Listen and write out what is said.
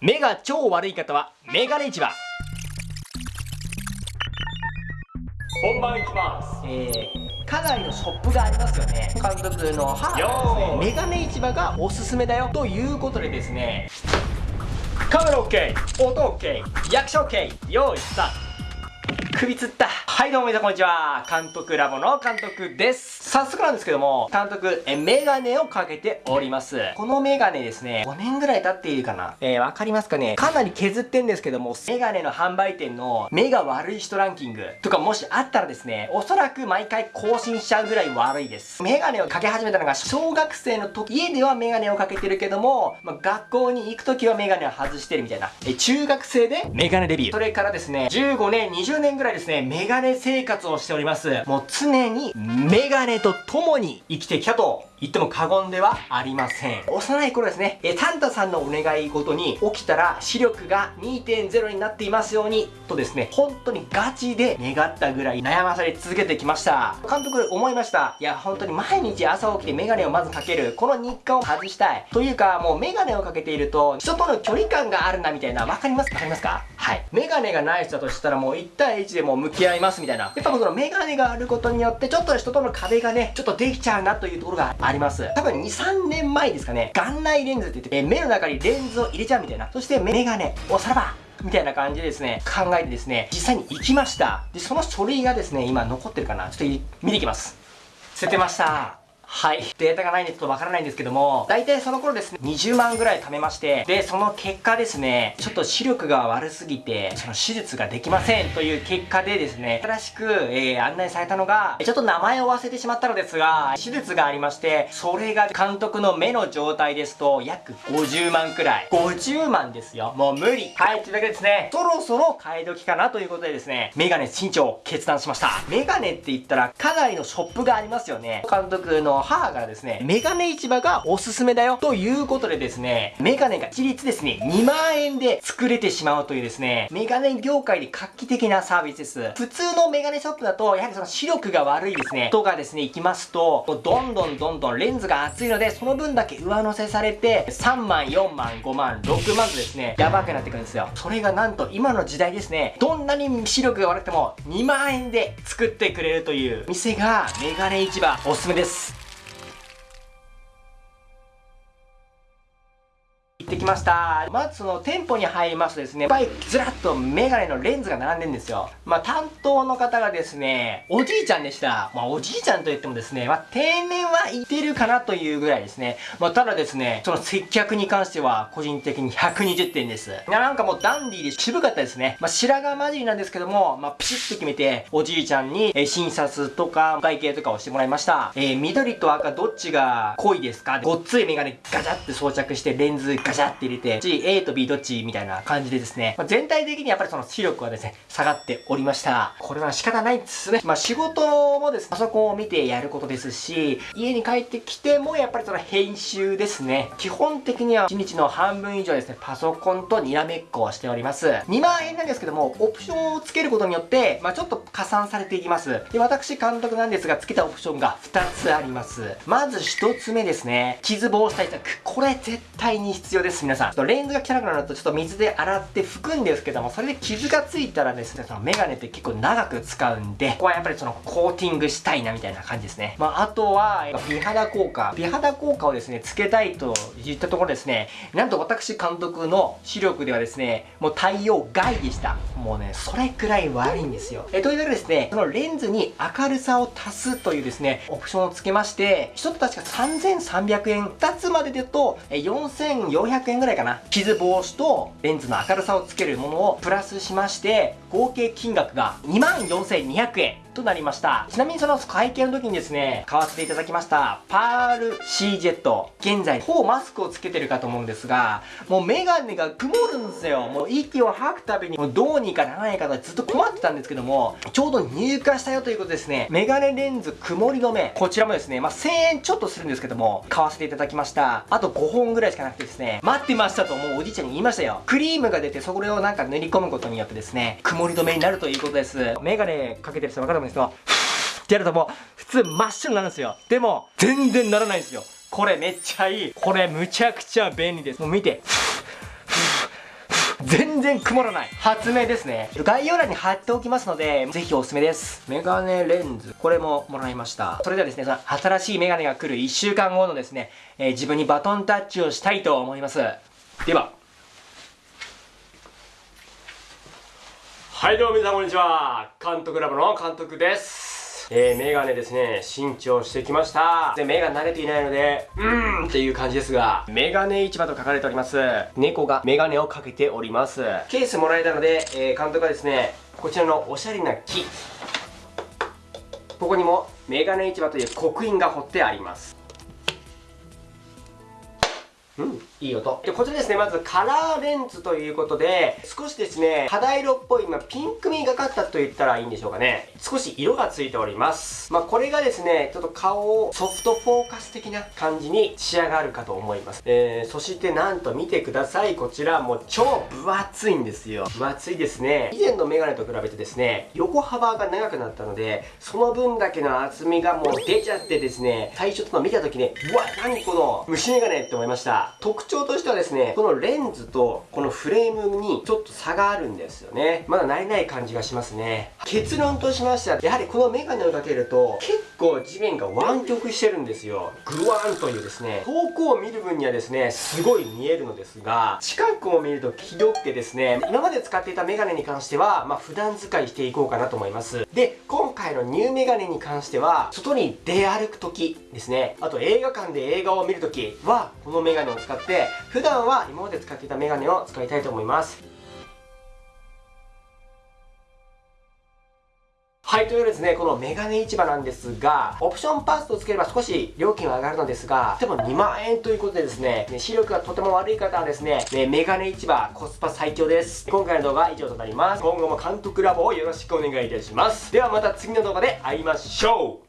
目が超悪い方はメガネ市場。本番いきます。えー、かなりのショップがありますよね。監督の母がですね。メガネ市場がおすすめだよということでですね。カメラ OK 音 OK 役者 OK 用意スタート首つった。はいどうも皆さんこんにちは。監督ラボの監督です。早速なんですけども監督えメガネをかけております。このメガネですね5年ぐらい経っているかな。えー、わかりますかね。かなり削ってんですけどもメガネの販売店の目が悪い人ランキング。とかもしあったらですねおそらく毎回更新しちゃうぐらい悪いです。メガネをかけ始めたのが小学生の時家ではメガネをかけてるけども、まあ、学校に行く時はメガネを外してるみたいな。え中学生でメガネデビュー。それからですね15年20年ぐらいらですね、メガネ生活をしております。もう常にメガネと共に生きてきたと言っても過言ではありません。幼い頃ですね、えサンタさんのお願い事に起きたら視力が2.0になっていますようにとですね、本当にガチで願ったぐらい悩まされ続けてきました。監督思いました。いや、本当に毎日朝起きてメガネをまずかける。この日課を外したい。というか、もうメガネをかけていると人との距離感があるなみたいな、わかります？わかりますか？はい。メガネがない人だとしたらもう1対1でも向き合いますみたいな。やっぱそのメガネがあることによってちょっと人との壁がね、ちょっとできちゃうなというところがあります。多分2、3年前ですかね、眼内レンズって言って、え目の中にレンズを入れちゃうみたいな。そしてメガネ、おさらばみたいな感じでですね、考えてですね、実際に行きました。で、その書類がですね、今残ってるかなちょっと見ていきます。捨ててました。はい。データがないんでちょっとわからないんですけども、大体その頃ですね、20万ぐらい貯めまして、で、その結果ですね、ちょっと視力が悪すぎて、その手術ができませんという結果でですね、新しく、えー、案内されたのが、ちょっと名前を忘れてしまったのですが、手術がありまして、それが監督の目の状態ですと、約50万くらい。50万ですよ。もう無理。はい、というわけでですね、そろそろ買い時かなということでですね、メガネ新調を決断しました。メガネって言ったら、かなりのショップがありますよね。監督の母からですね、メガネ市場がおすすめだよということでですね、メガネが一律ですね、2万円で作れてしまうというですね、メガネ業界で画期的なサービスです。普通のメガネショップだと、やはりその視力が悪いですね、人がですね、行きますと、どんどんどんどんレンズが厚いので、その分だけ上乗せされて、3万、4万、5万、6万とですね、やばくなってくるんですよ。それがなんと今の時代ですね、どんなに視力が悪くても2万円で作ってくれるという店がメガネ市場おすすめです。ました。まずその店舗に入りますとですねいっぱいずらっとメガネのレンズが並んでんですよ。まあ担当の方がですねおじいちゃんでした。まあおじいちゃんと言ってもですねまあ定年はいってるかなというぐらいですね。まあただですねその接客に関しては個人的に120点です。なんかもうダンディーで渋かったですね。まあ白髪混じりなんですけどもまあピシッと決めておじいちゃんに、え診察とか会計とかをしてもらいました。えー、緑と赤どっちが濃いですか？ごっついメガネガチャって装着してレンズガチャシャって入れて、A と B どっちみたいな感じでですね、まあ、全体的にやっぱりその視力はですね、下がっておりました。これは仕方ないですね。まあ仕事もですね、パソコンを見てやることですし、家に帰ってきてもやっぱりその編集ですね。基本的には1日の半分以上ですね、パソコンとにらめっこをしております。2万円なんですけども、オプションをつけることによって、まあちょっと加算されていきます。で、私監督なんですが、つけたオプションが2つあります。まず1つ目ですね、傷防止対策。これ絶対に必要です。です皆さんとレンズが汚くなるとちょっと水で洗って拭くんですけどもそれで傷がついたらですねそのメガネって結構長く使うんでここはやっぱりそのコーティングしたいなみたいな感じですね。まああとは美肌効果美肌効果をですねつけたいと言ったところですねなんと私監督の視力ではですねもう対応外でした。もうねそれくらい悪いんですよ。えというわけでですねそのレンズに明るさを足すというですねオプションをつけまして1つ確か3300円2つまででと4400円円ぐらいかな。傷防止とレンズの明るさをつけるものをプラスしまして合計金額が24,200円。となりました。ちなみにその会計の時にですね買わせていただきましたパール C ジェット。現在ほぼマスクをつけてるかと思うんですがもうメガネが曇るんですよ。もう息を吐くたびにもうどうにかならないかとずっと困ってたんですけどもちょうど入荷したよということですね。メガネレンズ曇り止め。こちらもですねまあ、1000円ちょっとするんですけども買わせていただきました。あと5本ぐらいしかなくてですね待ってましたともうおじいちゃんに言いましたよ。クリームが出てそれをなんか塗り込むことによってですね曇り止めになるということです。メガネかけてる人分かると思うんですけどってやるともう普通真っ白になるんですよ。でも全然ならないんですよ。これめっちゃいい。これむちゃくちゃ便利です。もう見て。全然曇らない。発明ですね。概要欄に貼っておきますのでぜひおすすめです。メガネレンズ。これももらいました。それではですね新しいメガネが来る1週間後のですね、えー、自分にバトンタッチをしたいと思います。では。はいどうも皆さんこんにちは監督ラボの監督ですえー、メガネですね、新調してきました。で、目が慣れていないので、うーんっていう感じですが、メガネ市場と書かれております。猫がメガネをかけております。ケースもらえたので、えー、監督はですね、こちらのおしゃれな木。ここにもメガネ市場という刻印が彫ってあります。うん、いい音。で、こちらですね、まずカラーレンズということで、少しですね、肌色っぽい、まあ、ピンクみがかったと言ったらいいんでしょうかね。少し色がついております。まあ、これがですね、ちょっと顔をソフトフォーカス的な感じに仕上がるかと思います。えー、そしてなんと見てください。こちら、もう超分厚いんですよ。分厚いですね。以前のメガネと比べてですね、横幅が長くなったので、その分だけの厚みがもう出ちゃってですね、最初ちょっと見た時ね、うわ、何この虫メガネって思いました。特徴としてはですね、このレンズとこのフレームにちょっと差があるんですよね。まだ慣れない感じがしますね。結論としましては、やはりこのメガネをかけると、結構地面が湾曲してるんですよ。グワーンというですね、遠くを見る分にはですね、すごい見えるのですが、近くを見るとひどくてですね、今まで使っていたメガネに関しては、まあ普段使いしていこうかなと思います。で、今回のニューメガネに関しては、外に出歩く時ですね、あと映画館で映画を見る時は、このメガネを使って、普段は今まで使っていたメガネを使いたいと思いますはい、というですね、このメガネ市場なんですが、オプションパスとつければ少し料金は上がるのですが、でも2万円ということでですね、視力がとても悪い方はですね、ねメガネ市場コスパ最強です。今回の動画は以上となります。今後も監督ラボをよろしくお願いいたします。ではまた次の動画で会いましょう